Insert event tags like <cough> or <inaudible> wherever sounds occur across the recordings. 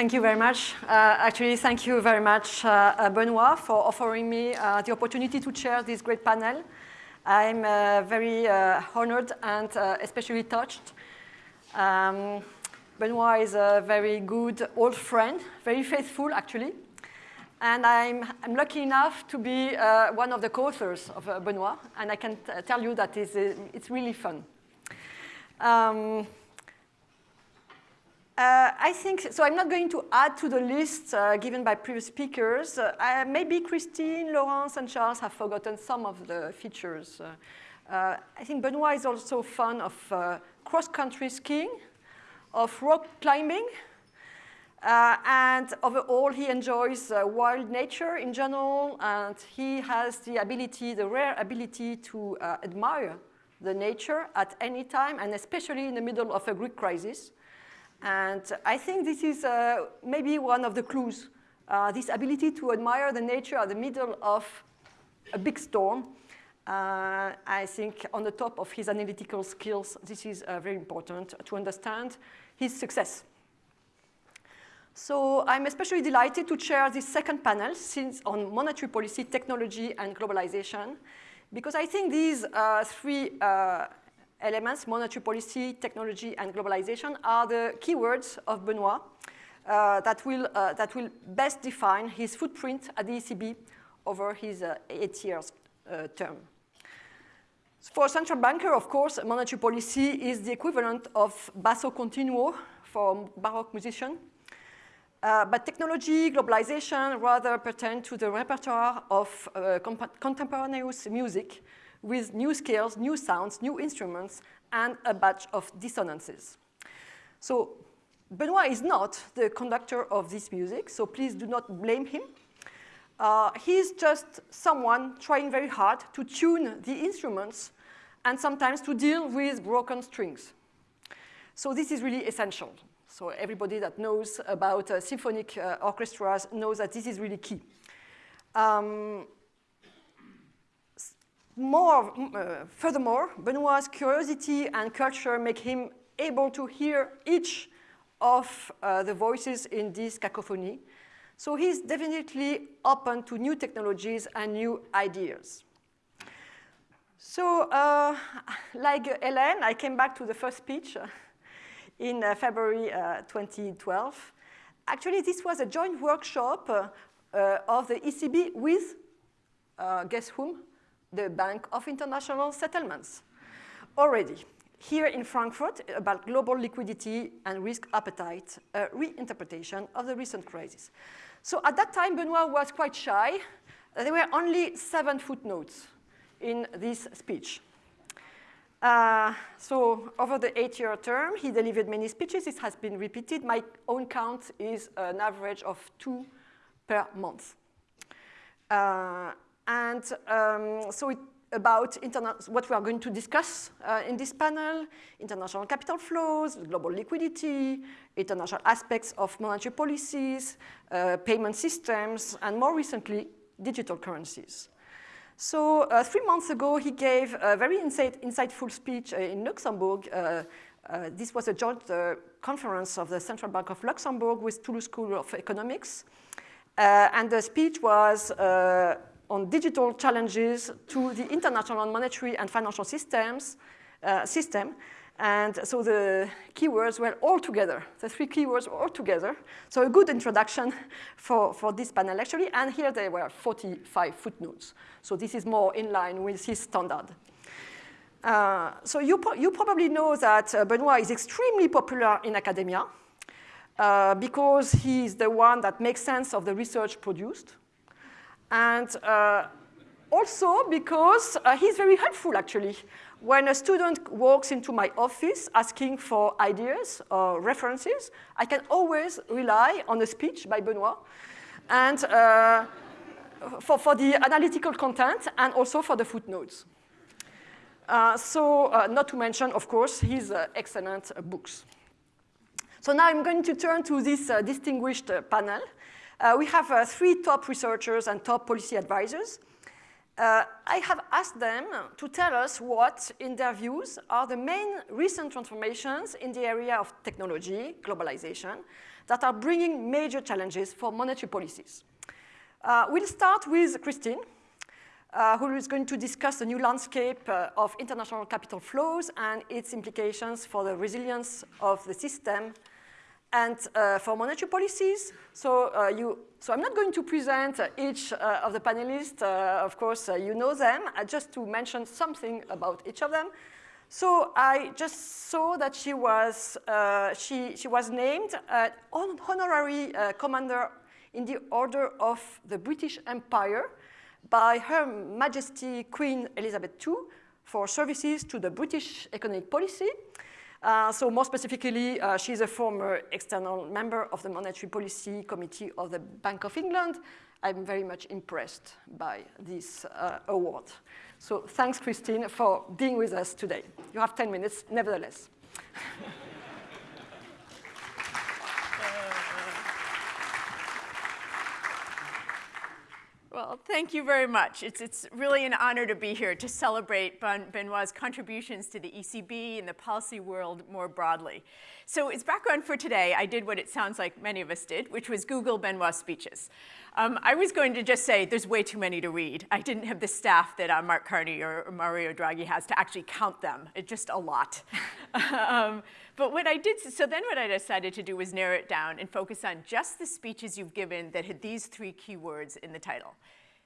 Thank you very much. Uh, actually, thank you very much, uh, uh Benoit, for offering me uh, the opportunity to chair this great panel. I'm uh, very uh, honored and especially touched. Um, Benoit is a very good old friend, very faithful, actually. And I'm, I'm lucky enough to be one of the co-authors of Benoit, and I can tell you that it's, it's really fun. Um, uh, I think, so I'm not going to add to the list uh, given by previous speakers. Uh, maybe Christine, Laurence, and Charles have forgotten some of the features. Uh, uh, I think Benoit is also fond of uh, cross-country skiing, of rock climbing, and overall he enjoys wild nature in general, and he has the ability, the rare ability to admire the nature at any time, and especially in the middle of a Greek crisis. And I think this is uh, maybe one of the clues, uh, this ability to admire the nature at the middle of a big storm. Uh, I think on the top of his analytical skills, this is uh, very important to understand his success. So I'm especially delighted to chair this second panel since on monetary policy, technology, and globalization, because I think these uh, three uh, elements, monetary policy, technology, and globalization, are the keywords of Benoit uh, that, will, uh, that will best define his footprint at the ECB over his uh, eight years uh, term. For a central banker, of course, monetary policy is the equivalent of basso continuo for Baroque musician. Uh, but technology, globalization rather pertain to the repertoire of uh, contemporaneous music, with new scales, new sounds, new instruments, and a batch of dissonances. So Benoit is not the conductor of this music, so please do not blame him. Uh, he's just someone trying very hard to tune the instruments and sometimes to deal with broken strings. So this is really essential. So everybody that knows about uh, symphonic uh, orchestras knows that this is really key. Um, more, uh, furthermore, Benoit's curiosity and culture make him able to hear each of uh, the voices in this cacophony. So he's definitely open to new technologies and new ideas. So uh, <laughs> like Hélène, I came back to the first speech uh, <laughs> in uh, February uh, 2012. Actually, this was a joint workshop of the ECB with, guess whom? The Bank of International Settlements. Already, here in Frankfurt, about global liquidity and risk appetite, a reinterpretation of the recent crisis. So at that time, Benoit was quite shy. There were only seven footnotes in this speech. Uh, so over the eight-year term, he delivered many speeches. This has been repeated. My own count is an average of two per month. Uh, and um, so it, about what we are going to discuss uh, in this panel, international capital flows, global liquidity, international aspects of monetary policies, uh, payment systems, and more recently, digital currencies. So uh, three months ago, he gave a very insight, insightful speech uh, in Luxembourg. Uh, uh, this was a joint conference of the Central Bank of Luxembourg with Toulouse School of Economics. and the speech was on digital challenges to the international monetary and financial systems, uh, system. And so the keywords were all together. The three keywords were all together. So a good introduction <laughs> for, for this panel actually. And here there were 45 footnotes. So this is more in line with his standard. Uh, so you, you probably know that uh, Benoit is extremely popular in academia uh, because he's the one that makes sense of the research produced. And uh, also because uh, he's very helpful, actually. When a student walks into my office asking for ideas or references, I can always rely on a speech by Benoit and uh, for, for the analytical content and also for the footnotes. Uh, so uh, not to mention, of course, his uh, excellent books. So now I'm going to turn to this distinguished panel. Uh, we have uh, three top researchers and top policy advisors. uh, I have asked them to tell us what, in their views, are the main recent transformations in the area of technology, globalization, that are bringing major challenges for monetary policies. Uh, we'll start with Christine, uh, who is going to discuss the new landscape uh, of international capital flows and its implications for the resilience of the system and uh, for monetary policies. So, uh, you, so I'm not going to present uh, each uh, of the panelists. Uh, of course, uh, you know them. just to mention something about each of them. So I just saw that she was, she, she was named honorary commander in the Order of the British Empire by Her Majesty Queen Elizabeth II for services to the British economic policy. Uh, so more specifically, uh, she's a former external member of the Monetary Policy Committee of the Bank of England. I'm very much impressed by this uh, award. So thanks, Christine, for being with us today. You have 10 minutes, nevertheless. <laughs> Well, thank you very much. It's, it's really an honor to be here to celebrate ben, Benoit's contributions to the ECB and the policy world more broadly. So as background for today, I did what it sounds like many of us did, which was Google Benoit's speeches. Um, I was going to just say there's way too many to read. I didn't have the staff that uh, Mark Carney or, Mario Draghi has to actually count them. It's just a lot. <laughs> <laughs> um, but what I did, so then what I decided to do was narrow it down and focus on just the speeches you've given that had these three keywords in the title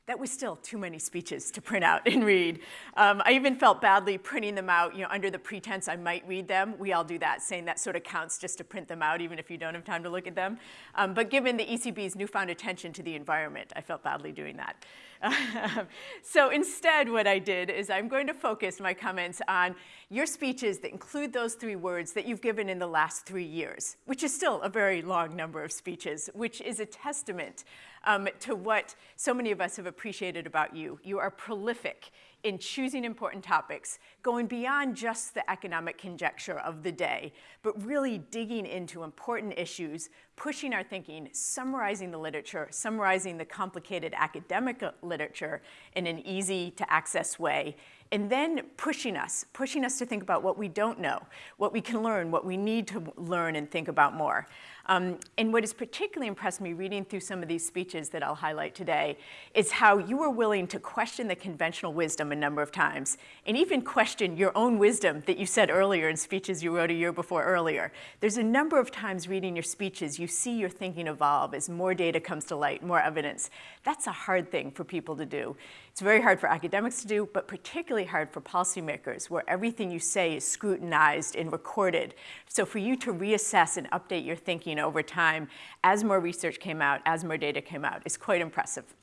that was still too many speeches to print out <laughs> and read. Um, I even felt badly printing them out, you know, under the pretense I might read them. We all do that, saying that sort of counts just to print them out, even if you don't have time to look at them. Um, but given the ECB's newfound attention to the environment, I felt badly doing that. <laughs> so instead, what I did is I'm going to focus my comments on your speeches that include those three words that you've given in the last three years, which is still a very long number of speeches, which is a testament um, to what so many of us have appreciated about you. You are prolific in choosing important topics, going beyond just the economic conjecture of the day, but really digging into important issues, pushing our thinking, summarizing the literature, summarizing the complicated academic literature in an easy to access way, and then pushing us, pushing us to think about what we don't know, what we can learn, what we need to learn and think about more. Um, and what has particularly impressed me reading through some of these speeches that I'll highlight today is how you were willing to question the conventional wisdom a number of times, and even question your own wisdom that you said earlier in speeches you wrote a year before earlier. There's a number of times reading your speeches, you see your thinking evolve as more data comes to light, more evidence. That's a hard thing for people to do. It's very hard for academics to do, but particularly hard for policymakers, where everything you say is scrutinized and recorded. So for you to reassess and update your thinking over time as more research came out, as more data came out, is quite impressive.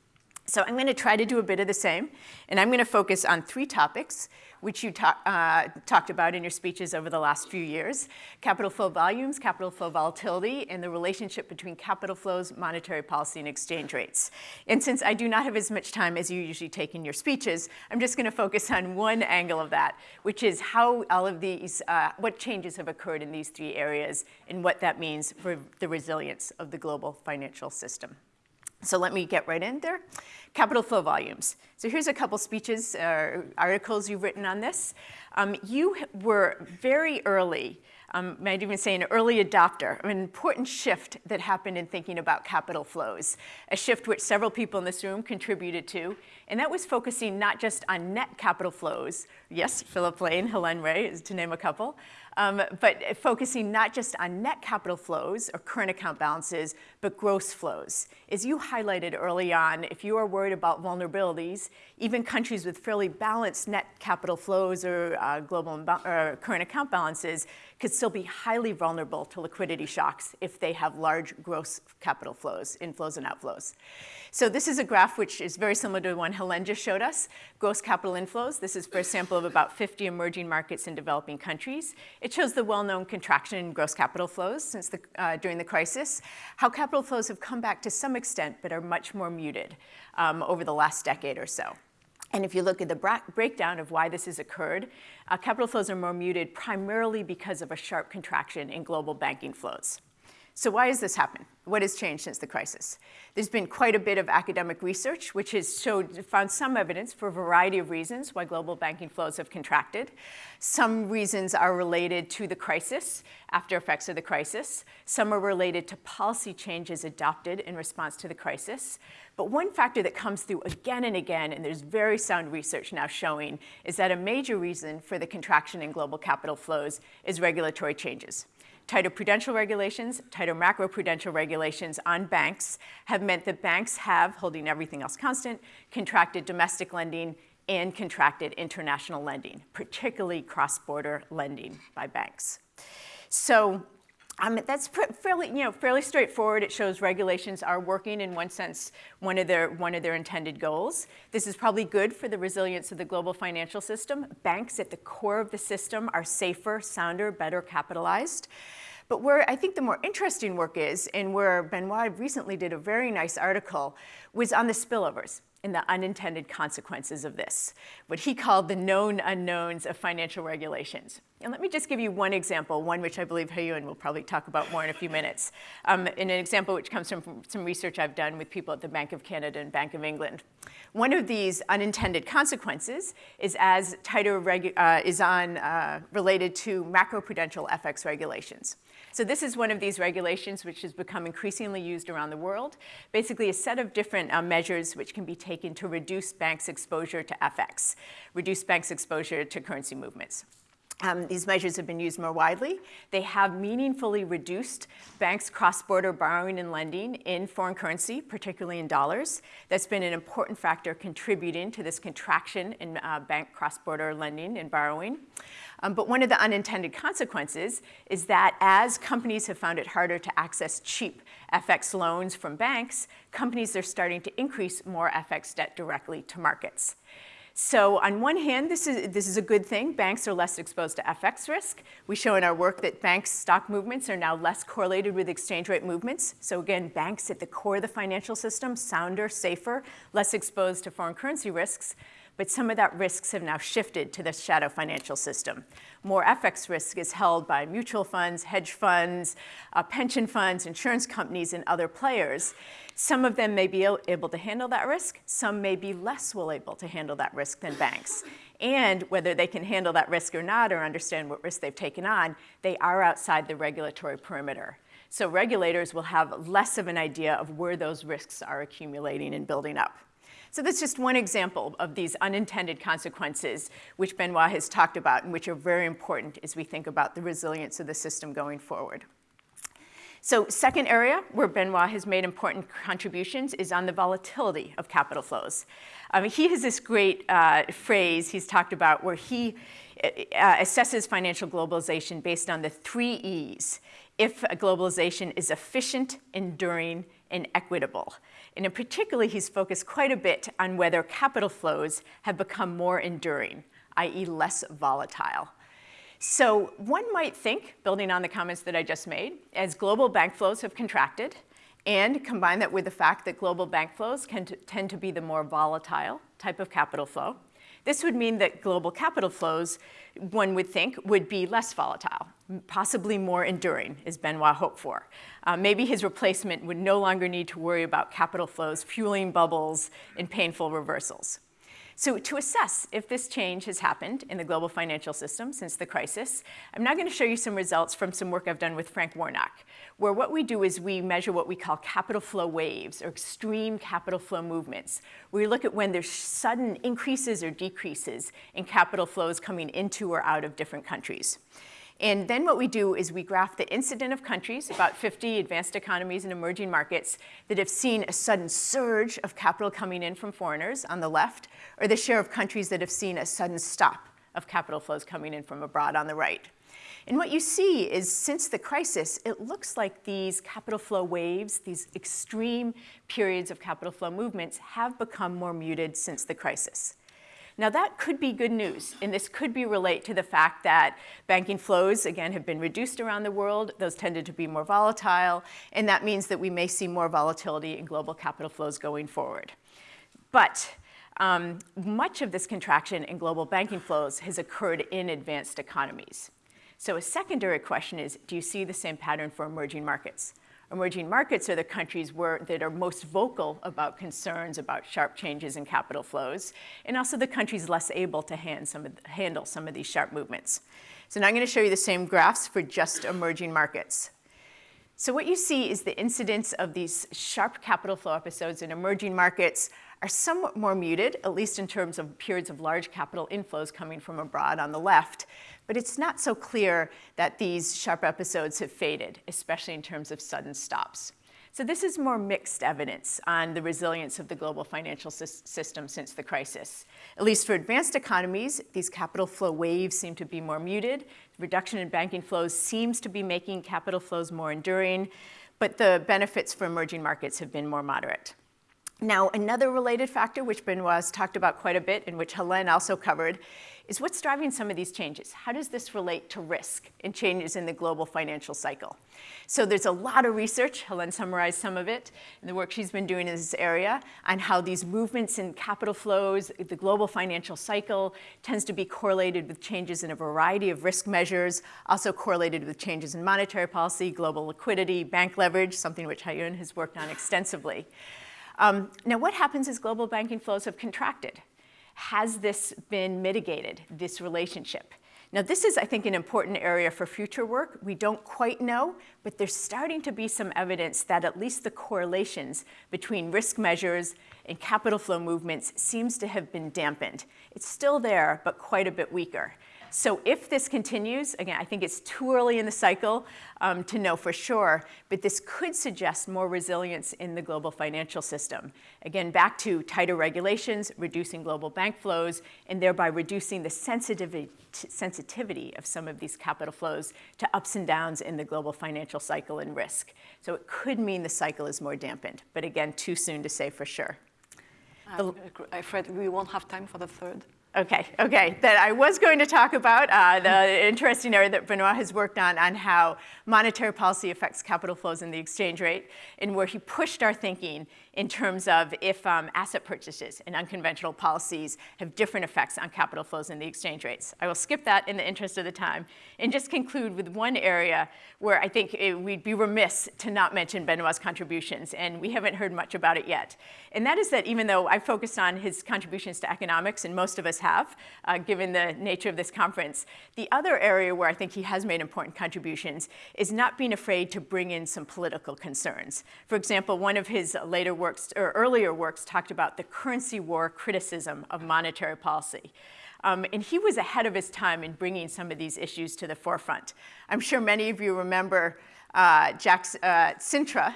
So I'm going to try to do a bit of the same, and I'm going to focus on three topics which you talk, uh, talked about in your speeches over the last few years, capital flow volumes, capital flow volatility, and the relationship between capital flows, monetary policy, and exchange rates. And since I do not have as much time as you usually take in your speeches, I'm just going to focus on one angle of that, which is how all of these, uh, what changes have occurred in these three areas and what that means for the resilience of the global financial system. So let me get right in there. Capital flow volumes. So here's a couple speeches, uh, articles you've written on this. Um, you were very early, um, might even say an early adopter, an important shift that happened in thinking about capital flows, a shift which several people in this room contributed to, and that was focusing not just on net capital flows, yes, Philip Lane, Helene Rey, to name a couple, um, but focusing not just on net capital flows or current account balances, but gross flows. As you highlighted early on, if you are worried about vulnerabilities, even countries with fairly balanced net capital flows or uh, global or current account balances could still be highly vulnerable to liquidity shocks if they have large gross capital flows, inflows and outflows. So this is a graph which is very similar to the one Helen just showed us, gross capital inflows. This is for a sample of about 50 emerging markets in developing countries. It shows the well-known contraction in gross capital flows since the, uh, during the crisis, how capital flows have come back to some extent but are much more muted um, over the last decade or so. And if you look at the breakdown of why this has occurred, uh, capital flows are more muted primarily because of a sharp contraction in global banking flows. So why has this happened? What has changed since the crisis? There's been quite a bit of academic research which has showed, found some evidence for a variety of reasons why global banking flows have contracted. Some reasons are related to the crisis, after effects of the crisis. Some are related to policy changes adopted in response to the crisis. But one factor that comes through again and again, and there's very sound research now showing, is that a major reason for the contraction in global capital flows is regulatory changes. Tighter prudential regulations, tighter macroprudential regulations on banks have meant that banks have, holding everything else constant, contracted domestic lending and contracted international lending, particularly cross-border lending by banks. So that's fairly, you know, fairly straightforward. It shows regulations are working in one sense, one of, their, one of their intended goals. This is probably good for the resilience of the global financial system. Banks at the core of the system are safer, sounder, better capitalized. But where I think the more interesting work is, and where Benoit recently did a very nice article, was on the spillovers and the unintended consequences of this, what he called the known unknowns of financial regulations. And let me just give you one example, one which I believe Hyun will probably talk about more in a few minutes, um, in an example which comes from some research I've done with people at the Bank of Canada and Bank of England. One of these unintended consequences is as tighter uh, is on uh, related to macroprudential FX regulations. So this is one of these regulations which has become increasingly used around the world. Basically a set of different uh, measures which can be taken to reduce banks' exposure to FX, reduce banks' exposure to currency movements. Um, these measures have been used more widely. They have meaningfully reduced banks' cross-border borrowing and lending in foreign currency, particularly in dollars. That's been an important factor contributing to this contraction in uh, bank cross-border lending and borrowing. Um, but one of the unintended consequences is that as companies have found it harder to access cheap FX loans from banks, companies are starting to increase more FX debt directly to markets. So on one hand, this is, this is a good thing. Banks are less exposed to FX risk. We show in our work that banks' stock movements are now less correlated with exchange rate movements. So again, banks at the core of the financial system, sounder, safer, less exposed to foreign currency risks but some of that risks have now shifted to the shadow financial system. More FX risk is held by mutual funds, hedge funds, uh, pension funds, insurance companies, and other players. Some of them may be able to handle that risk. Some may be less well able to handle that risk than banks. And whether they can handle that risk or not or understand what risk they've taken on, they are outside the regulatory perimeter. So regulators will have less of an idea of where those risks are accumulating and building up. So that's just one example of these unintended consequences which Benoit has talked about and which are very important as we think about the resilience of the system going forward. So second area where Benoit has made important contributions is on the volatility of capital flows. Um, he has this great uh, phrase he's talked about where he uh, assesses financial globalization based on the three E's. If globalization is efficient, enduring, and equitable. And in particular, he's focused quite a bit on whether capital flows have become more enduring, i.e. less volatile. So one might think, building on the comments that I just made, as global bank flows have contracted, and combine that with the fact that global bank flows can tend to be the more volatile type of capital flow, this would mean that global capital flows, one would think, would be less volatile, possibly more enduring, as Benoit hoped for. Uh, maybe his replacement would no longer need to worry about capital flows fueling bubbles and painful reversals. So to assess if this change has happened in the global financial system since the crisis, I'm now going to show you some results from some work I've done with Frank Warnock, where what we do is we measure what we call capital flow waves or extreme capital flow movements, where we look at when there's sudden increases or decreases in capital flows coming into or out of different countries. And then what we do is we graph the incident of countries, about 50 advanced economies and emerging markets, that have seen a sudden surge of capital coming in from foreigners on the left, or the share of countries that have seen a sudden stop of capital flows coming in from abroad on the right. And what you see is since the crisis, it looks like these capital flow waves, these extreme periods of capital flow movements have become more muted since the crisis. Now that could be good news, and this could be relate to the fact that banking flows, again, have been reduced around the world. Those tended to be more volatile, and that means that we may see more volatility in global capital flows going forward. But um, much of this contraction in global banking flows has occurred in advanced economies. So a secondary question is, do you see the same pattern for emerging markets? Emerging markets are the countries where, that are most vocal about concerns about sharp changes in capital flows, and also the countries less able to hand some handle some of these sharp movements. So now I'm going to show you the same graphs for just emerging markets. So what you see is the incidence of these sharp capital flow episodes in emerging markets are somewhat more muted, at least in terms of periods of large capital inflows coming from abroad on the left. But it's not so clear that these sharp episodes have faded, especially in terms of sudden stops. So this is more mixed evidence on the resilience of the global financial system since the crisis. At least for advanced economies, these capital flow waves seem to be more muted. The reduction in banking flows seems to be making capital flows more enduring, but the benefits for emerging markets have been more moderate. Now, another related factor, which Benoit has talked about quite a bit and which Helene also covered, is what's driving some of these changes? How does this relate to risk and changes in the global financial cycle? So there's a lot of research, Helen summarized some of it, in the work she's been doing in this area, on how these movements in capital flows, the global financial cycle, tends to be correlated with changes in a variety of risk measures, also correlated with changes in monetary policy, global liquidity, bank leverage, something which Hyun has worked on extensively. Um, now, what happens as global banking flows have contracted? Has this been mitigated, this relationship? Now, this is, I think, an important area for future work. We don't quite know, but there's starting to be some evidence that at least the correlations between risk measures and capital flow movements seems to have been dampened. It's still there, but quite a bit weaker. So if this continues, again, I think it's too early in the cycle um, to know for sure, but this could suggest more resilience in the global financial system. Again, back to tighter regulations, reducing global bank flows, and thereby reducing the sensitivity, sensitivity of some of these capital flows to ups and downs in the global financial cycle and risk. So it could mean the cycle is more dampened, but again, too soon to say for sure. I'm afraid we won't have time for the third. Okay, okay. That I was going to talk about uh, the interesting area that Benoit has worked on on how monetary policy affects capital flows and the exchange rate, and where he pushed our thinking in terms of if um, asset purchases and unconventional policies have different effects on capital flows and the exchange rates. I will skip that in the interest of the time and just conclude with one area where I think it, we'd be remiss to not mention Benoit's contributions, and we haven't heard much about it yet. And that is that even though I focused on his contributions to economics, and most of us have, uh, given the nature of this conference, the other area where I think he has made important contributions is not being afraid to bring in some political concerns. For example, one of his later works, or earlier works, talked about the currency war criticism of monetary policy. Um, and he was ahead of his time in bringing some of these issues to the forefront. I'm sure many of you remember uh, Jack's, uh, Sintra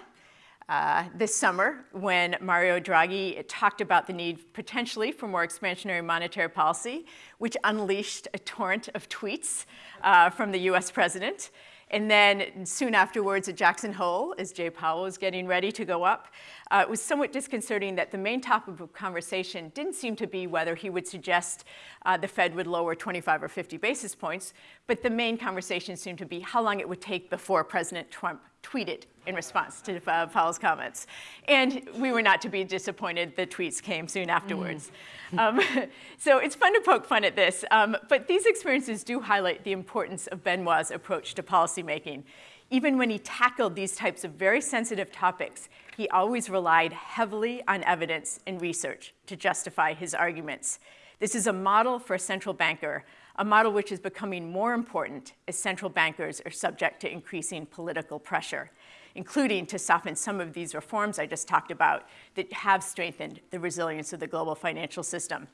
uh, this summer when Mario Draghi talked about the need potentially for more expansionary monetary policy, which unleashed a torrent of tweets uh, from the US president. And then soon afterwards at Jackson Hole, as Jay Powell was getting ready to go up, uh, it was somewhat disconcerting that the main topic of conversation didn't seem to be whether he would suggest uh, the Fed would lower 25 or 50 basis points, but the main conversation seemed to be how long it would take before President Trump tweeted in response to uh, Powell's comments. And we were not to be disappointed. The tweets came soon afterwards. Mm. <laughs> Um, so it's fun to poke fun at this. Um, but these experiences do highlight the importance of Benoit's approach to policymaking. Even when he tackled these types of very sensitive topics, he always relied heavily on evidence and research to justify his arguments. This is a model for a central banker, a model which is becoming more important as central bankers are subject to increasing political pressure including to soften some of these reforms I just talked about that have strengthened the resilience of the global financial system.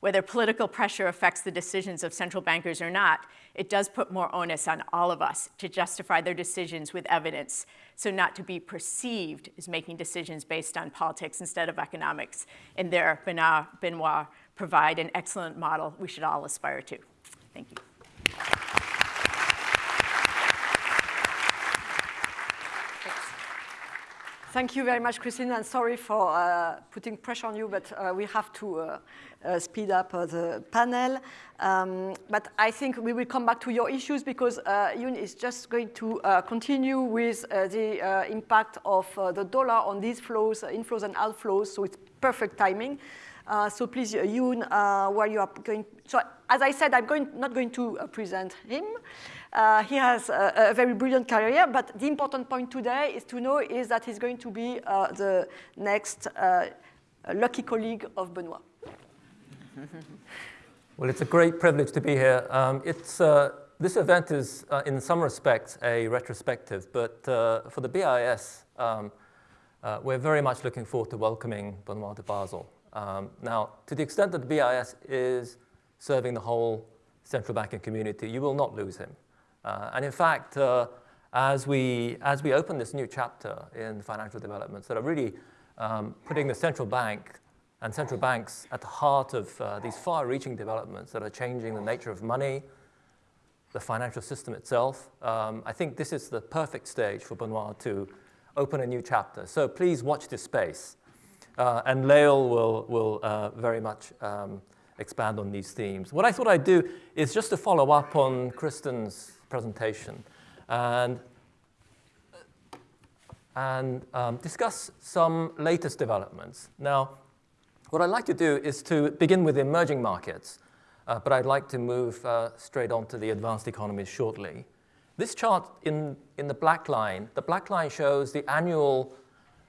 Whether political pressure affects the decisions of central bankers or not, it does put more onus on all of us to justify their decisions with evidence, so not to be perceived as making decisions based on politics instead of economics. And there, Benoit provide an excellent model we should all aspire to. Thank you. Thank you very much, Christine, and sorry for uh, putting pressure on you, but uh, we have to uh, uh speed up uh, the panel. Um, but I think we will come back to your issues because uh, Yoon is just going to continue with the impact of the dollar on these flows, inflows and outflows, so it's perfect timing. So please, Yoon, where you are going, so as I said, I'm going, not going to present him. Uh, he has a, a, very brilliant career, but the important point today is to know is that he's going to be uh, the next uh, lucky colleague of Benoit. <laughs> well, it's a great privilege to be here. Um, it's, uh, this event is, uh, in some respects, a retrospective, but uh, for the BIS, um, we're very much looking forward to welcoming Benoit de Basel. Um, now, to the extent that the BIS is serving the whole central banking community, you will not lose him. Uh, and in fact, uh, as, we, as we open this new chapter in financial developments that are really um, putting the central bank and central banks at the heart of uh, these far-reaching developments that are changing the nature of money, the financial system itself, um, I think this is the perfect stage for Benoit to open a new chapter. So please watch this space. Uh, and Lael will, will uh, very much um, expand on these themes. What I thought I'd do is just to follow up on Kristin's presentation and, and um, discuss some latest developments. Now, what I'd like to do is to begin with emerging markets, uh, but I'd like to move uh, straight on to the advanced economies shortly. This chart in, in the black line, the black line shows the annual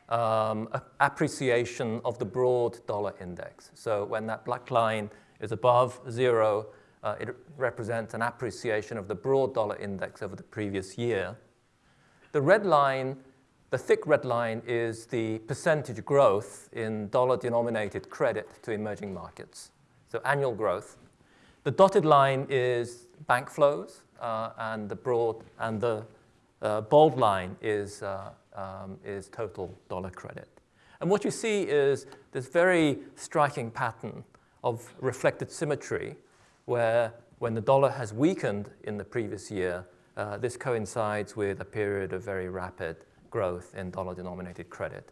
um, appreciation of the broad dollar index. So when that black line is above zero, uh, it represents an appreciation of the broad dollar index over the previous year. The red line, the thick red line, is the percentage growth in dollar-denominated credit to emerging markets, so annual growth. The dotted line is bank flows, uh, and the broad and the uh, bold line is uh, um, is total dollar credit. And what you see is this very striking pattern of reflected symmetry where when the dollar has weakened in the previous year, uh, this coincides with a period of very rapid growth in dollar-denominated credit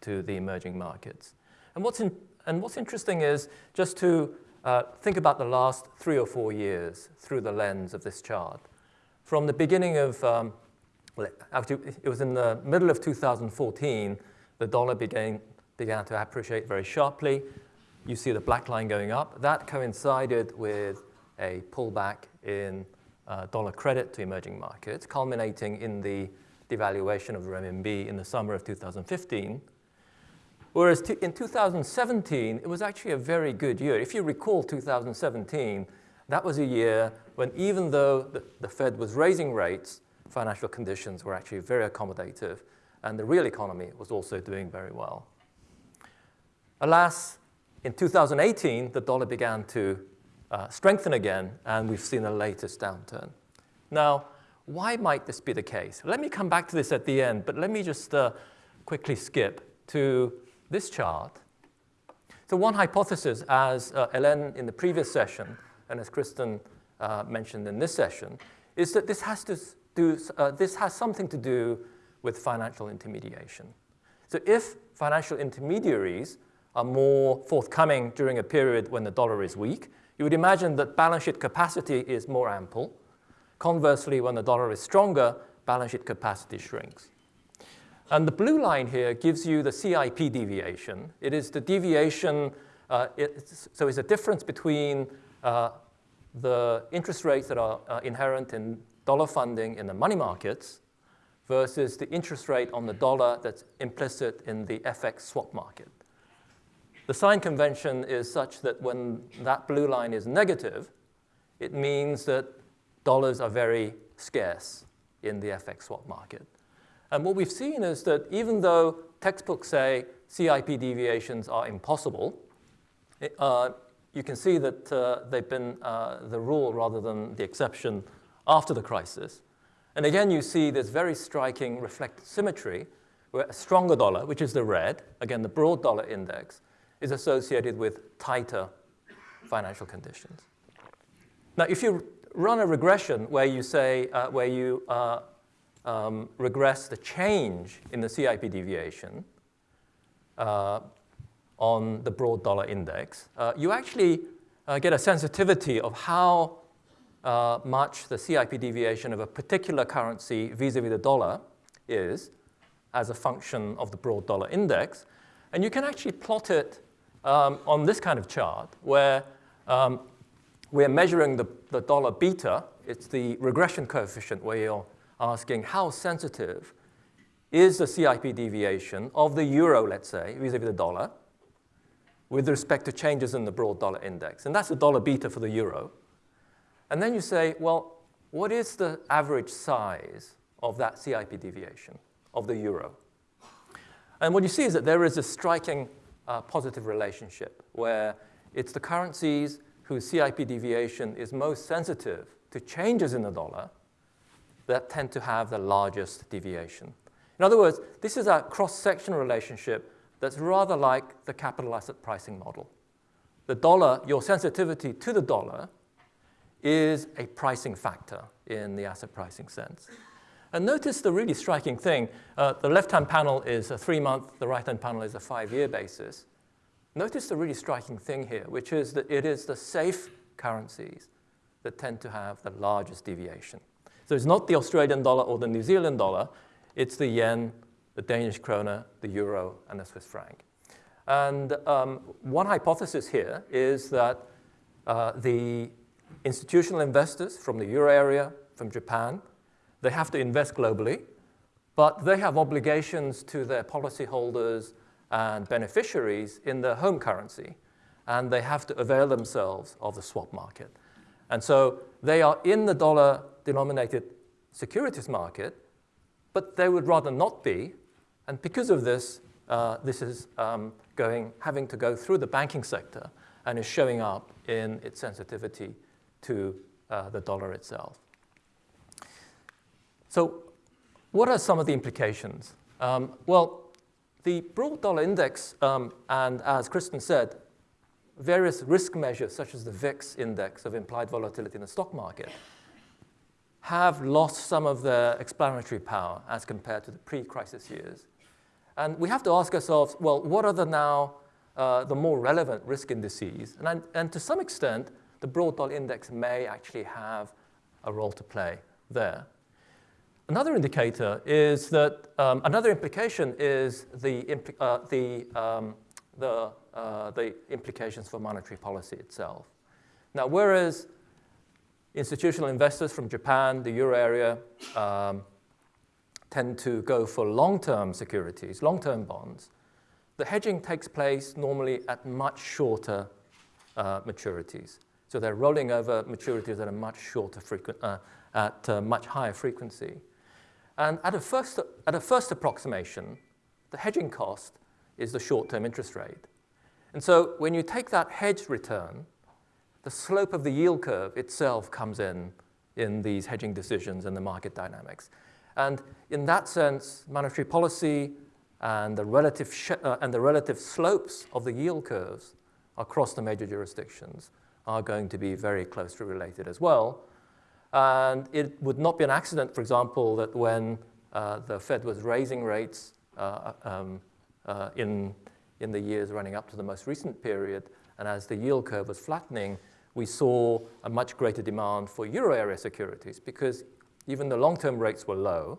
to the emerging markets. And what's, in, and what's interesting is just to uh, think about the last three or four years through the lens of this chart. From the beginning of um, actually, it was in the middle of 2014, the dollar began, began to appreciate very sharply. You see the black line going up. That coincided with a pullback in uh, dollar credit to emerging markets, culminating in the devaluation of the renminbi in the summer of 2015. Whereas in 2017, it was actually a very good year. If you recall 2017, that was a year when even though the, the Fed was raising rates, financial conditions were actually very accommodative, and the real economy was also doing very well. Alas, in 2018, the dollar began to uh, strengthen again, and we've seen the latest downturn. Now, why might this be the case? Let me come back to this at the end, but let me just uh, quickly skip to this chart. So one hypothesis, as uh, Hélène in the previous session, and as Kristin uh, mentioned in this session, is that this has to do, uh, this has something to do with financial intermediation. So if financial intermediaries are more forthcoming during a period when the dollar is weak, you would imagine that balance sheet capacity is more ample. Conversely, when the dollar is stronger, balance sheet capacity shrinks. And the blue line here gives you the CIP deviation. It is the deviation, uh, it's, so it's a difference between uh, the interest rates that are uh, inherent in dollar funding in the money markets versus the interest rate on the dollar that's implicit in the FX swap market. The sign convention is such that when that blue line is negative, it means that dollars are very scarce in the FX swap market. And what we've seen is that even though textbooks say CIP deviations are impossible, it, uh, you can see that uh, they've been uh, the rule rather than the exception after the crisis. And again, you see this very striking reflected symmetry where a stronger dollar, which is the red, again, the broad dollar index, is associated with tighter financial conditions. Now, if you run a regression where you say, uh, where you uh, um, regress the change in the CIP deviation uh, on the broad dollar index, uh, you actually uh, get a sensitivity of how uh, much the CIP deviation of a particular currency vis-a-vis -vis the dollar is as a function of the broad dollar index. And you can actually plot it um, on this kind of chart where um, we're measuring the, the dollar beta. It's the regression coefficient where you're asking how sensitive is the CIP deviation of the euro, let's say, vis-a-vis the dollar, with respect to changes in the broad dollar index. And that's the dollar beta for the euro. And then you say, well, what is the average size of that CIP deviation of the euro? And what you see is that there is a striking uh, positive relationship where it's the currencies whose CIP deviation is most sensitive to changes in the dollar that tend to have the largest deviation. In other words, this is a cross-sectional relationship that's rather like the capital asset pricing model. The dollar, your sensitivity to the dollar is a pricing factor in the asset pricing sense. And notice the really striking thing. Uh, the left-hand panel is a three-month, the right-hand panel is a five-year basis. Notice the really striking thing here, which is that it is the safe currencies that tend to have the largest deviation. So it's not the Australian dollar or the New Zealand dollar, it's the yen, the Danish kroner, the euro, and the Swiss franc. And um, one hypothesis here is that uh, the institutional investors from the euro area, from Japan, they have to invest globally, but they have obligations to their policyholders and beneficiaries in their home currency, and they have to avail themselves of the swap market. And so they are in the dollar-denominated securities market, but they would rather not be, and because of this, uh, this is um, going, having to go through the banking sector and is showing up in its sensitivity to uh, the dollar itself. So what are some of the implications? Um, well, the broad dollar index, um, and as Kristin said, various risk measures such as the VIX index of implied volatility in the stock market have lost some of their explanatory power as compared to the pre-crisis years. And we have to ask ourselves, well, what are the now uh, the more relevant risk indices? And, and to some extent, the broad dollar index may actually have a role to play there. Another indicator is that, um, another implication is the, uh, the, um, the, uh, the implications for monetary policy itself. Now, whereas institutional investors from Japan, the euro area, um, tend to go for long-term securities, long-term bonds, the hedging takes place normally at much shorter uh, maturities. So they're rolling over maturities at a much shorter frequency, uh, at a much higher frequency. And at a, first, at a first approximation, the hedging cost is the short-term interest rate. And so when you take that hedge return, the slope of the yield curve itself comes in in these hedging decisions and the market dynamics. And in that sense, monetary policy and the relative, uh, and the relative slopes of the yield curves across the major jurisdictions are going to be very closely related as well. And it would not be an accident, for example, that when uh, the Fed was raising rates uh, um, uh, in, in the years running up to the most recent period, and as the yield curve was flattening, we saw a much greater demand for euro area securities because even the long-term rates were low,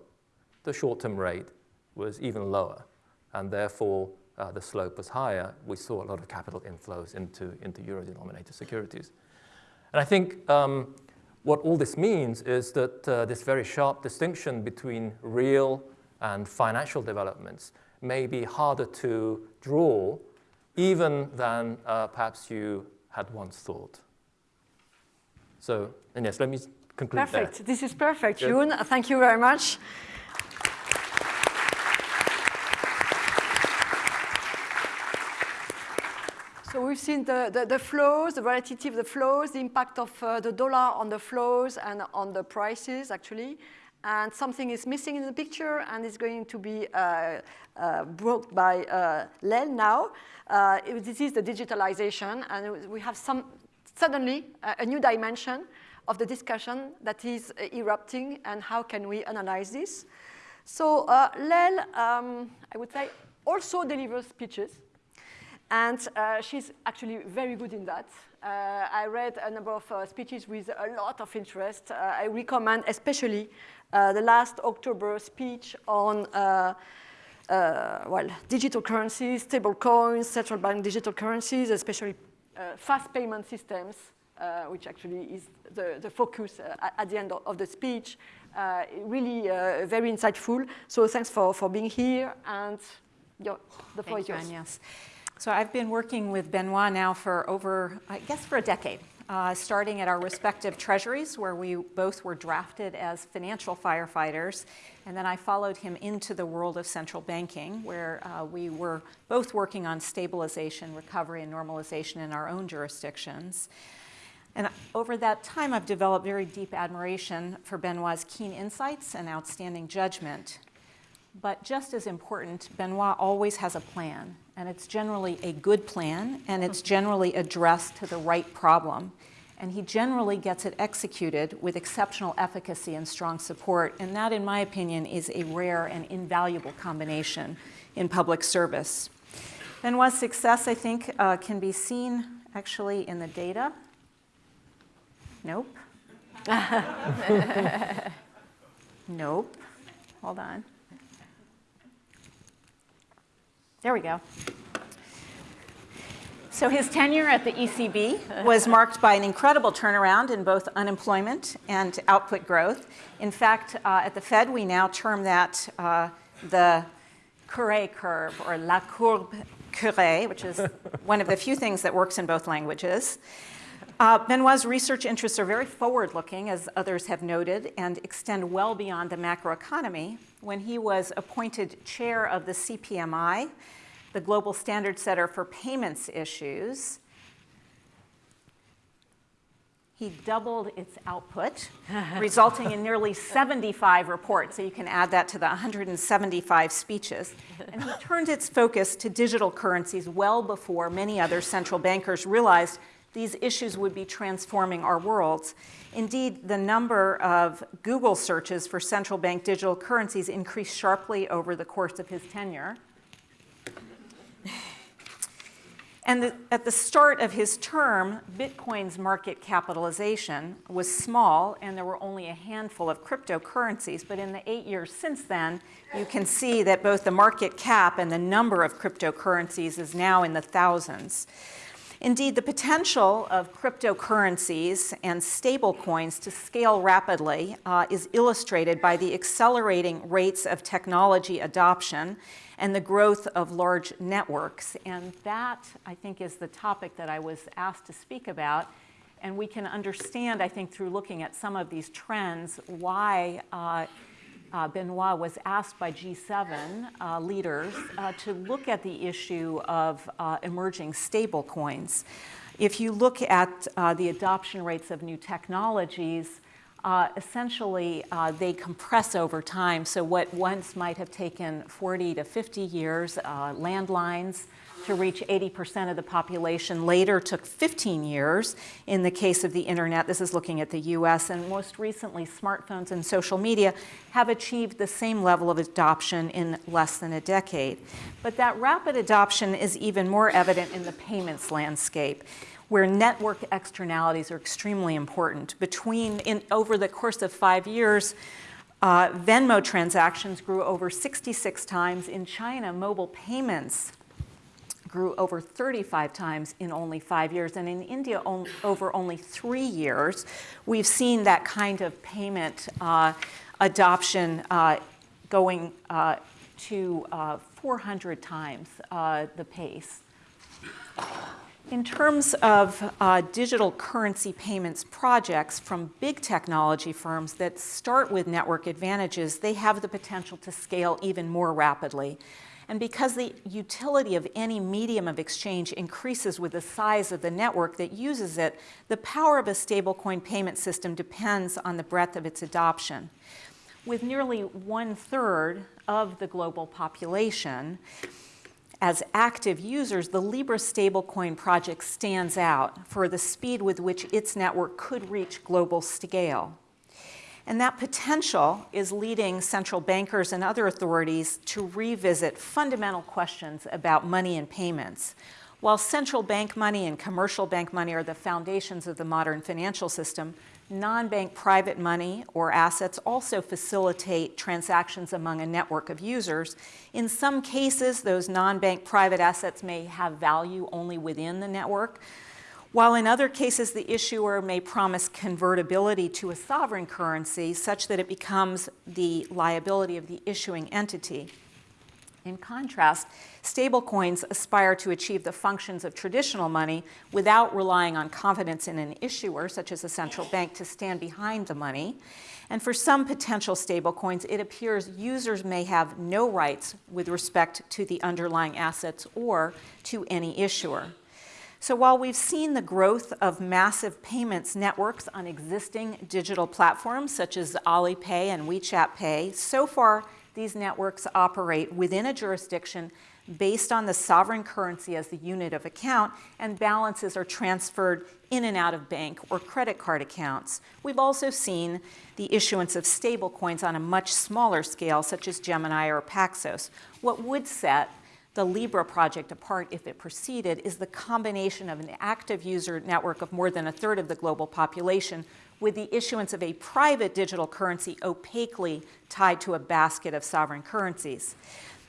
the short-term rate was even lower, and therefore uh, the slope was higher, we saw a lot of capital inflows into, into euro-denominated securities. And I think um, what all this means is that uh, this very sharp distinction between real and financial developments may be harder to draw even than uh, perhaps you had once thought. So, and yes, let me conclude Perfect. There. This is perfect, June. Thank you very much. We've seen the, the, the, flows, the relativity of the flows, the impact of uh, the dollar on the flows and on the prices, actually. And something is missing in the picture and is going to be uh, uh, brought by uh, Lael now. Uh, this is the digitalization, and we have some suddenly a new dimension of the discussion that is erupting and how can we analyze this. So uh, Lael, um, I would say, also delivers speeches. And uh, she's actually very good in that. Uh, I read a number of uh, speeches with a lot of interest. Uh, I recommend especially uh, the last October speech on uh, well, digital currencies, stable coins, central bank digital currencies, especially fast payment systems uh, which actually is the, the focus uh, at the end of the speech. Uh, really uh, very insightful. So thanks for, for being here and your, the floor is yours. you, yes. So I've been working with Benoit now for over, I guess for a decade. Uh, starting at our respective treasuries, where we both were drafted as financial firefighters. And then I followed him into the world of central banking, where uh, we were both working on stabilization, recovery, and normalization in our own jurisdictions. And over that time, I've developed very deep admiration for Benoit's keen insights and outstanding judgment. But just as important, Benoit always has a plan, and it's generally a good plan, and it's generally addressed to the right problem. And he generally gets it executed with exceptional efficacy and strong support, and that, in my opinion, is a rare and invaluable combination in public service. Benoit's success, I think, uh, can be seen actually in the data. Nope. <laughs> nope. Hold on. There we go. So his tenure at the ECB <laughs> was marked by an incredible turnaround in both unemployment and output growth. In fact, uh, at the Fed, we now term that uh, the Cœuré curve or la courbe Cœuré, which is <laughs> one of the few things that works in both languages. Uh, Benoit's research interests are very forward-looking, as others have noted, and extend well beyond the macroeconomy. When he was appointed chair of the CPMI, the global standard setter for payments issues, he doubled its output, <laughs> resulting in nearly 75 reports. So you can add that to the 175 speeches. And he turned its focus to digital currencies well before many other central bankers realized these issues would be transforming our worlds. Indeed, the number of Google searches for central bank digital currencies increased sharply over the course of his tenure. And the, at the start of his term, Bitcoin's market capitalization was small, and there were only a handful of cryptocurrencies. But in the eight years since then, you can see that both the market cap and the number of cryptocurrencies is now in the thousands. Indeed, the potential of cryptocurrencies and stablecoins to scale rapidly uh, is illustrated by the accelerating rates of technology adoption and the growth of large networks. And that, I think, is the topic that I was asked to speak about. And we can understand, I think, through looking at some of these trends, why uh, uh, Benoit was asked by G7 uh, leaders uh, to look at the issue of uh, emerging stable coins. If you look at uh, the adoption rates of new technologies, uh, essentially they compress over time. So what once might have taken 40 to 50 years, landlines to reach 80% of the population later took 15 years in the case of the internet. This is looking at the US. And most recently, smartphones and social media have achieved the same level of adoption in less than a decade. But that rapid adoption is even more evident in the payments landscape where network externalities are extremely important. Between, in, over the course of five years, uh, Venmo transactions grew over 66 times. In China, mobile payments grew over 35 times in only five years. And in India, on, over only three years, we've seen that kind of payment uh, adoption uh, going uh, to uh, 400 times uh, the pace. In terms of uh, digital currency payments projects from big technology firms that start with network advantages, they have the potential to scale even more rapidly. And because the utility of any medium of exchange increases with the size of the network that uses it, the power of a stablecoin payment system depends on the breadth of its adoption. With nearly one third of the global population, as active users, the Libra stablecoin project stands out for the speed with which its network could reach global scale. And that potential is leading central bankers and other authorities to revisit fundamental questions about money and payments. While central bank money and commercial bank money are the foundations of the modern financial system, non-bank private money or assets also facilitate transactions among a network of users. In some cases, those non-bank private assets may have value only within the network, While in other cases the issuer may promise convertibility to a sovereign currency such that it becomes the liability of the issuing entity. In contrast, stablecoins aspire to achieve the functions of traditional money without relying on confidence in an issuer, such as a central bank, to stand behind the money. And for some potential stablecoins, it appears users may have no rights with respect to the underlying assets or to any issuer. So while we've seen the growth of massive payments networks on existing digital platforms such as Alipay and WeChat Pay, so far these networks operate within a jurisdiction based on the sovereign currency as the unit of account, and balances are transferred in and out of bank or credit card accounts. We've also seen the issuance of stablecoins on a much smaller scale, such as Gemini or Paxos. What would set the Libra project apart if it proceeded is the combination of an active user network of more than a third of the global population with the issuance of a private digital currency opaquely tied to a basket of sovereign currencies.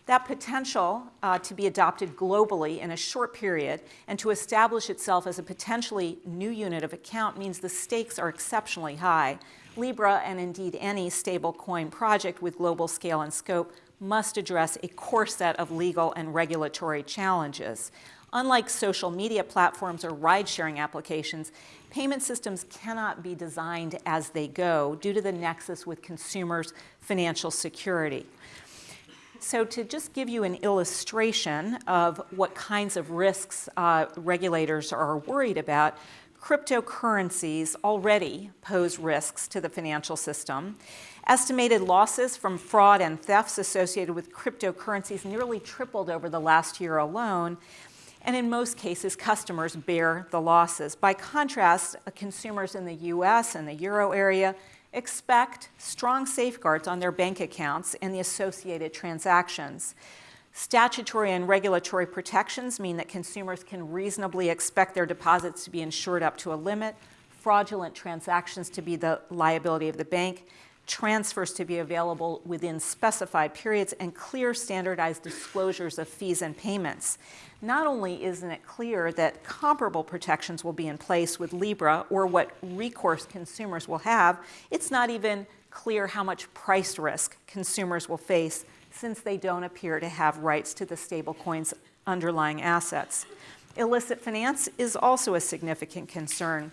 That potential uh, to be adopted globally in a short period and to establish itself as a potentially new unit of account means the stakes are exceptionally high. Libra, and indeed any stablecoin project with global scale and scope, must address a core set of legal and regulatory challenges. Unlike social media platforms or ride-sharing applications, payment systems cannot be designed as they go due to the nexus with consumers' financial security. So to just give you an illustration of what kinds of risks uh, regulators are worried about, cryptocurrencies already pose risks to the financial system. Estimated losses from fraud and thefts associated with cryptocurrencies nearly tripled over the last year alone, and in most cases, customers bear the losses. By contrast, consumers in the US and the euro area expect strong safeguards on their bank accounts and the associated transactions. Statutory and regulatory protections mean that consumers can reasonably expect their deposits to be insured up to a limit, fraudulent transactions to be the liability of the bank, transfers to be available within specified periods, and clear standardized disclosures of fees and payments. Not only isn't it clear that comparable protections will be in place with Libra or what recourse consumers will have, it's not even clear how much price risk consumers will face since they don't appear to have rights to the stablecoin's underlying assets. Illicit finance is also a significant concern.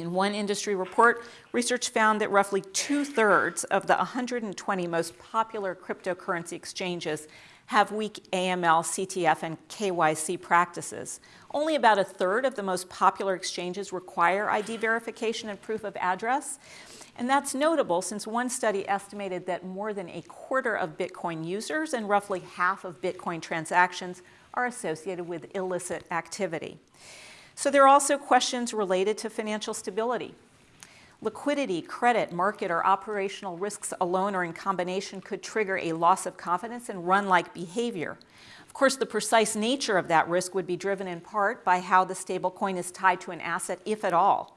In one industry report, research found that roughly two-thirds of the 120 most popular cryptocurrency exchanges have weak AML, CTF, and KYC practices. Only about a third of the most popular exchanges require ID verification and proof of address. And that's notable since one study estimated that more than a quarter of Bitcoin users and roughly half of Bitcoin transactions are associated with illicit activity. So there are also questions related to financial stability. Liquidity, credit, market, or operational risks alone or in combination could trigger a loss of confidence and run-like behavior. Of course, the precise nature of that risk would be driven in part by how the stablecoin is tied to an asset, if at all,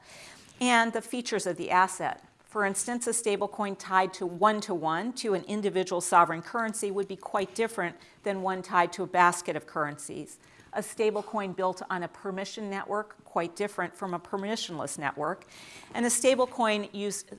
and the features of the asset. For instance, a stablecoin tied to one-to-one -to, -one to an individual sovereign currency would be quite different than one tied to a basket of currencies a stablecoin built on a permission network, quite different from a permissionless network, and a stablecoin used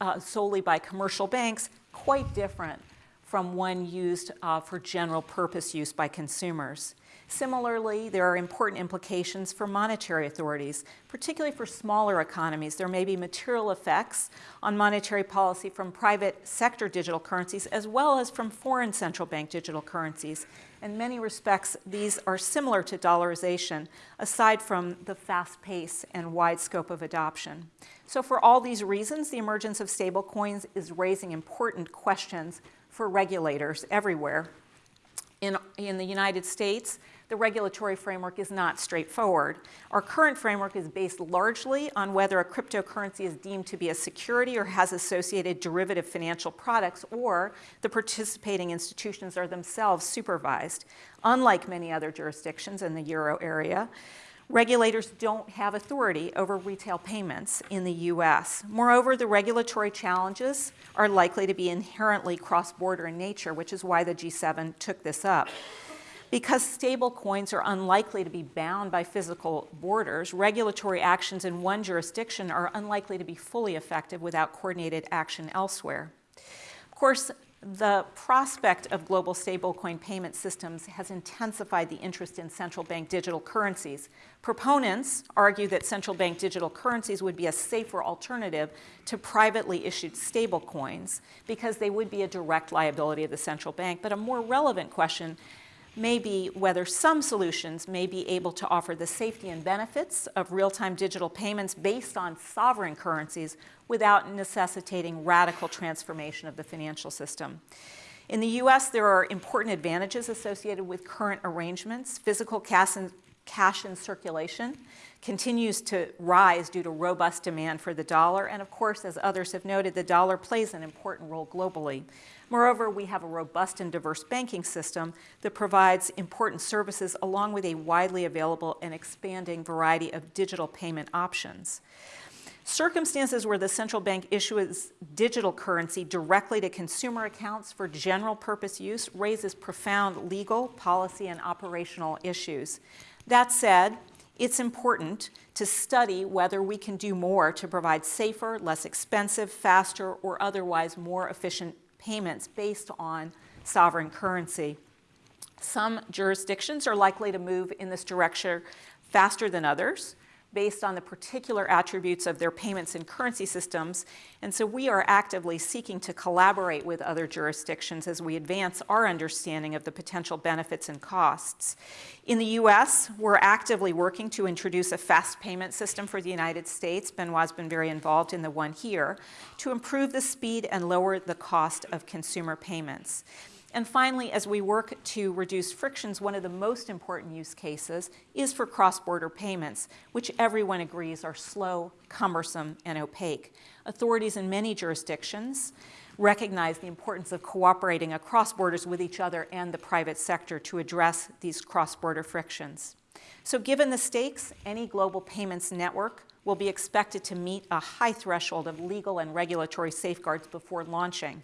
uh, solely by commercial banks, quite different from one used uh, for general purpose use by consumers. Similarly, there are important implications for monetary authorities, particularly for smaller economies. There may be material effects on monetary policy from private sector digital currencies as well as from foreign central bank digital currencies. In many respects, these are similar to dollarization, aside from the fast pace and wide scope of adoption. So for all these reasons, the emergence of stablecoins is raising important questions for regulators everywhere. In, in the United States, the regulatory framework is not straightforward. Our current framework is based largely on whether a cryptocurrency is deemed to be a security or has associated derivative financial products, or the participating institutions are themselves supervised. Unlike many other jurisdictions in the euro area, regulators don't have authority over retail payments in the US. Moreover, the regulatory challenges are likely to be inherently cross-border in nature, which is why the G7 took this up. Because stable coins are unlikely to be bound by physical borders, regulatory actions in one jurisdiction are unlikely to be fully effective without coordinated action elsewhere. Of course, the prospect of global stablecoin payment systems has intensified the interest in central bank digital currencies. Proponents argue that central bank digital currencies would be a safer alternative to privately issued stablecoins because they would be a direct liability of the central bank. But a more relevant question may be whether some solutions may be able to offer the safety and benefits of real-time digital payments based on sovereign currencies without necessitating radical transformation of the financial system. In the US, there are important advantages associated with current arrangements. Physical cash in, cash in circulation continues to rise due to robust demand for the dollar. And of course, as others have noted, the dollar plays an important role globally. Moreover, we have a robust and diverse banking system that provides important services along with a widely available and expanding variety of digital payment options. Circumstances where the central bank issues digital currency directly to consumer accounts for general purpose use raises profound legal, policy, and operational issues. That said, it's important to study whether we can do more to provide safer, less expensive, faster, or otherwise more efficient payments based on sovereign currency. Some jurisdictions are likely to move in this direction faster than others based on the particular attributes of their payments and currency systems. And so we are actively seeking to collaborate with other jurisdictions as we advance our understanding of the potential benefits and costs. In the US, we're actively working to introduce a fast payment system for the United States. Benoit's been very involved in the one here to improve the speed and lower the cost of consumer payments. And finally, as we work to reduce frictions, one of the most important use cases is for cross-border payments, which everyone agrees are slow, cumbersome, and opaque. Authorities in many jurisdictions recognize the importance of cooperating across borders with each other and the private sector to address these cross-border frictions. So given the stakes, any global payments network will be expected to meet a high threshold of legal and regulatory safeguards before launching.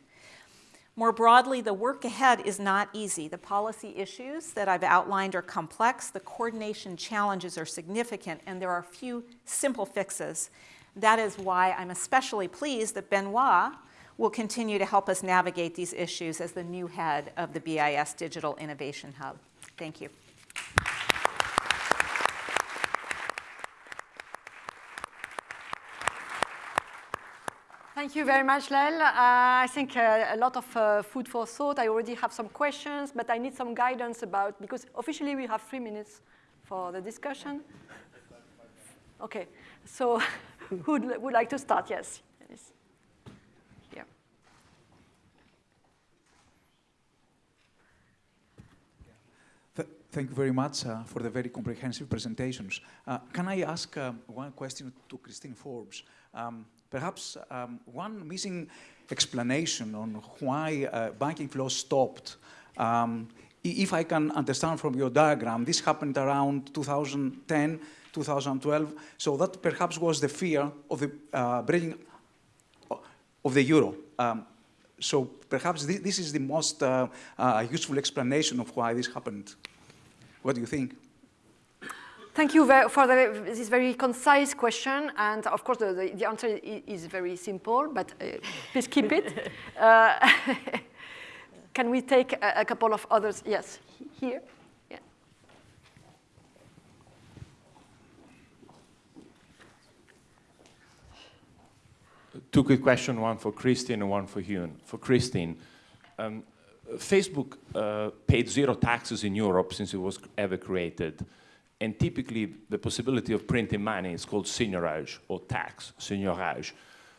More broadly, the work ahead is not easy. The policy issues that I've outlined are complex, the coordination challenges are significant, and there are few simple fixes. That is why I'm especially pleased that Benoit will continue to help us navigate these issues as the new head of the BIS Digital Innovation Hub. Thank you. Thank you very much, Lael. Uh, I think uh, a lot of uh, food for thought. I already have some questions, but I need some guidance about, because officially we have three minutes for the discussion. Okay, so <laughs> who would like to start? Yes. Here. Thank you very much uh, for the very comprehensive presentations. Uh, can I ask uh, one question to Kristin Forbes? Um, perhaps um, one missing explanation on why uh, banking flow stopped. Um, if I can understand from your diagram, this happened around 2010, 2012, so that perhaps was the fear of the uh, breaking of the euro. Um, so perhaps this, this, is the most uh, uh, useful explanation of why this happened. What do you think? Thank you for the, this very concise question. And of course, the, the, the answer is very simple, but uh, please keep it. <laughs> Uh, <laughs> can we take a, a, couple of others? Yes, here. Yeah. Two quick questions, one for Kristin and one for Hyun. For Kristin, um, Facebook uh, paid zero taxes in Europe since it was ever created. And typically, the possibility of printing money is called seigniorage or tax, seigniorage.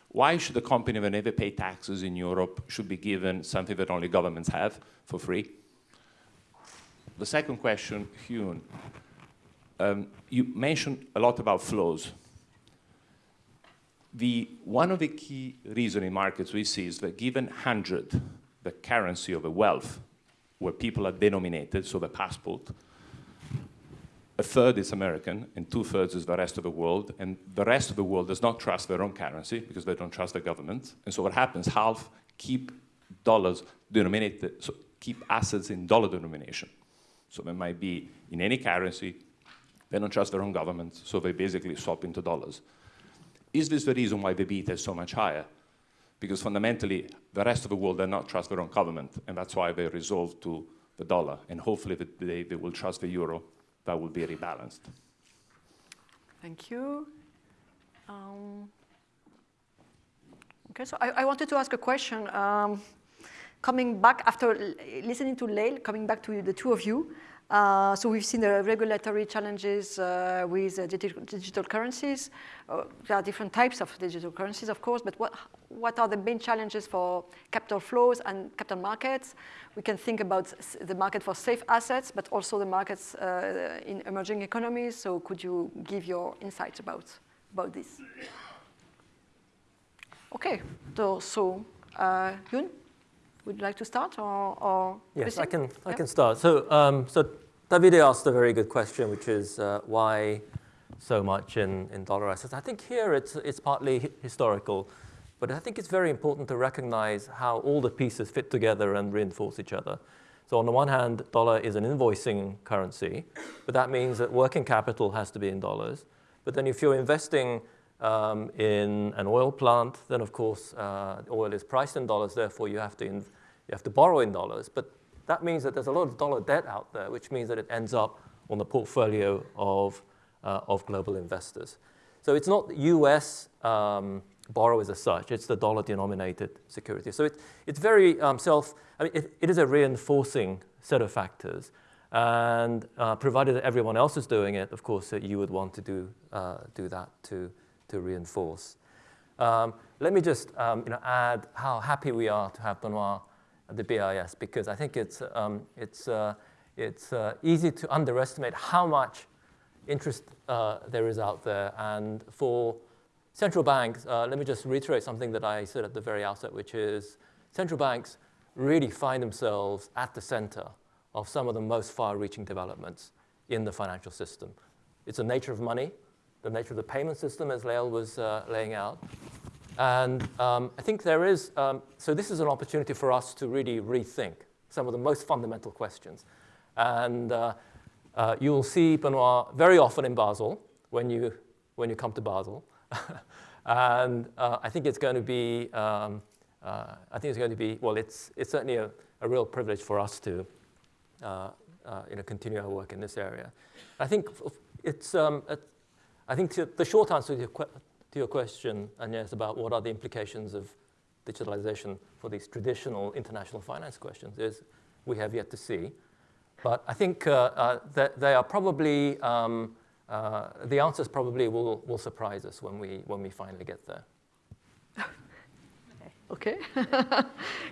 Why should a company that never pay taxes in Europe should be given something that only governments have for free? The second question, Hyun, um, you mentioned a lot about flows. The, one of the key reasons in markets we see is that given 100, the currency of a wealth, where people are denominated, so the passport, a third is American and two thirds is the rest of the world. And the rest of the world does not trust their own currency because they don't trust the government. And so what happens, half keep dollars denominated, so keep assets in dollar denomination. So they might be in any currency, they don't trust their own government, so they basically swap into dollars. Is this the reason why the beta is so much higher? Because fundamentally, the rest of the world does not trust their own government, and that's why they resolve to the dollar. And hopefully, the day they will trust the euro, that will be rebalanced. Thank you. Um, okay, so I, I, wanted to ask a question. Um, coming back after listening to Lael, coming back to the two of you, uh, so we've seen the regulatory challenges uh, with uh, digital, digital, currencies. Uh, there are different types of digital currencies, of course, but what, what are the main challenges for capital flows and capital markets? We can think about the market for safe assets, but also the markets uh, in emerging economies. So could you give your insights about, about this? Okay, so, so uh, Hyun? Would you like to start, or, or yes, I can. I can start. So, um, so Davide asked a very good question, which is uh, why so much in, in dollar assets. I think here it's it's partly historical, but I think it's very important to recognize how all the pieces fit together and reinforce each other. So on the one hand, dollar is an invoicing currency, but that means that working capital has to be in dollars. But then if you're investing um, in an oil plant, then of course uh, oil is priced in dollars, therefore you have, to you have to borrow in dollars. But that means that there's a lot of dollar debt out there, which means that it ends up on the portfolio of, uh, of global investors. So it's not US um, borrowers as such, it's the dollar denominated security. So it, it's very um, self, I mean, it, it is a reinforcing set of factors. And uh, provided that everyone else is doing it, of course, you would want to do, uh, do that too to reinforce. Um, let me just um, you know, add how happy we are to have Benoit at the BIS because I think it's, um, it's, uh, it's uh, easy to underestimate how much interest uh, there is out there. And for central banks, uh, let me just reiterate something that I said at the very outset, which is central banks really find themselves at the center of some of the most far-reaching developments in the financial system. It's the nature of money the nature of the payment system, as Lael was uh, laying out. And um, I think there is, um, so this is an opportunity for us to really rethink some of the most fundamental questions. And uh, uh, you will see Benoit very often in Basel when you, when you come to Basel. <laughs> and uh, I think it's going to be, um, uh, I think it's going to be, well, it's, it's certainly a, a real privilege for us to uh, you know, continue our work in this area. I think it's, um, I think the short answer to your, to your question, Agnes, about what are the implications of digitalization for these traditional international finance questions is we have yet to see. But I think uh, uh, that they are probably, um, uh, the answers probably will, will surprise us when we, when we finally get there. Okay. <laughs>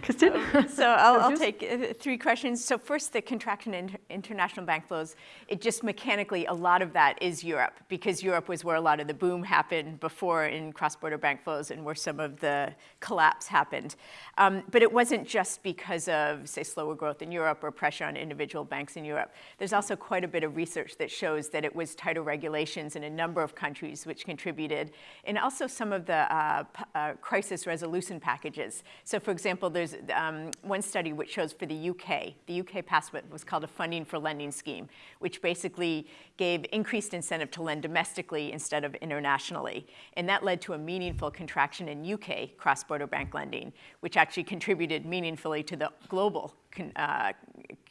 Kristin? Um, so I'll, I'll take uh, three questions. So first, the contraction in international bank flows. It just mechanically, a lot of that is Europe, because Europe was where a lot of the boom happened before in cross-border bank flows and where some of the collapse happened. Um, but it wasn't just because of, say, slower growth in Europe or pressure on individual banks in Europe. There's also quite a bit of research that shows that it was tighter regulations in a number of countries which contributed, and also some of the uh, uh, crisis resolution packages packages. So for example, there's um, one study which shows for the UK, the UK passed what was called a funding for lending scheme, which basically gave increased incentive to lend domestically instead of internationally. And that led to a meaningful contraction in UK cross-border bank lending, which actually contributed meaningfully to the global uh,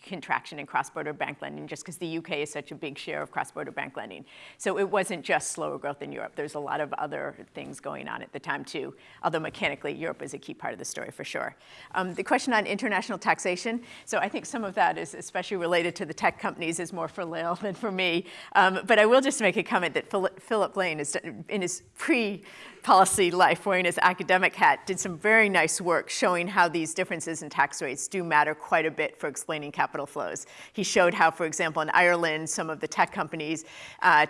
contraction in cross-border bank lending just because the UK is such a big share of cross-border bank lending. So it wasn't just slower growth in Europe. There's a lot of other things going on at the time too, although mechanically Europe is a key part of the story for sure. Um, the question on international taxation, so I think some of that is especially related to the tech companies is more for Lael than for me. Um, but I will just make a comment that Philip Lane is in his pre policy life wearing his academic hat, did some very nice work showing how these differences in tax rates do matter quite a bit for explaining capital flows. He showed how, for example, in Ireland, some of the tech companies' uh,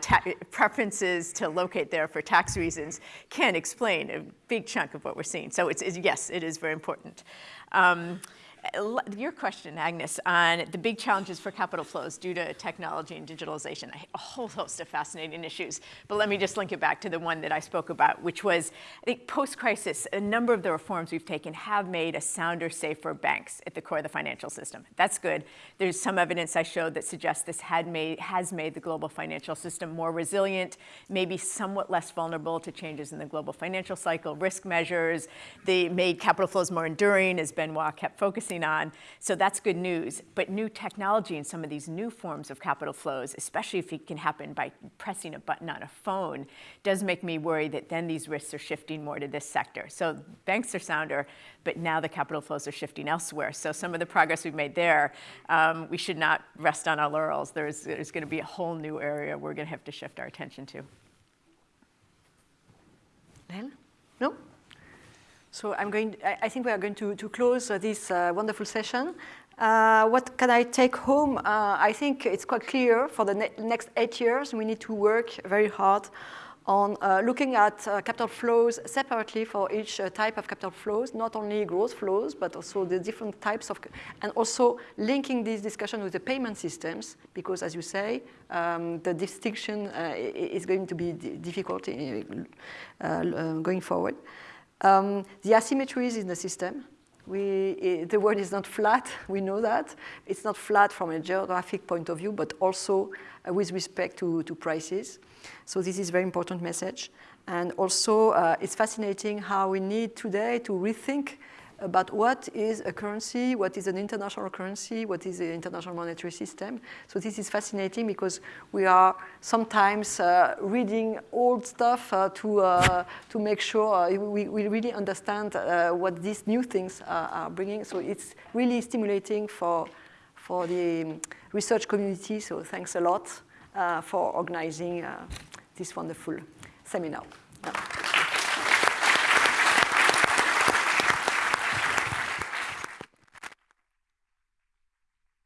preferences to locate there for tax reasons can explain a big chunk of what we're seeing. So it's, it's yes, it is very important. Um, your question, Agnes, on the big challenges for capital flows due to technology and digitalization, a whole host of fascinating issues. But let me just link it back to the one that I spoke about, which was, I think post-crisis, a number of the reforms we've taken have made a sounder, safer banks at the core of the financial system. That's good. There's some evidence I showed that suggests this had made, has made the global financial system more resilient, maybe somewhat less vulnerable to changes in the global financial cycle, risk measures. They made capital flows more enduring, as Benoit kept focusing on. So that's good news. But new technology and some of these new forms of capital flows, especially if it can happen by pressing a button on a phone, does make me worry that then these risks are shifting more to this sector. So banks are sounder, but now the capital flows are shifting elsewhere. So some of the progress we've made there, um, we should not rest on our laurels. There's, there's going to be a whole new area we're going to have to shift our attention to. No? So I'm going, I, think we are going to, to close uh, this uh, wonderful session. Uh, what can I take home? Uh, I think it's quite clear for the ne next eight years, we need to work very hard on uh, looking at uh, capital flows separately for each type of capital flows, not only growth flows, but also the different types of, and also linking this discussion with the payment systems, because as you say, um, the distinction is going to be difficult in, going forward. Um, the asymmetries in the system, we, the world is not flat, we know that. It's not flat from a geographic point of view, but also uh, with respect to, to prices. So this is very important message. And also, uh, it's fascinating how we need today to rethink about what is a currency, what is an international currency, what is the international monetary system. So this is fascinating because we are sometimes uh, reading old stuff uh, to, uh, to make sure uh, we, we really understand uh, what these new things are bringing. So it's really stimulating for, for the research community. So thanks a lot uh, for organizing this wonderful seminar.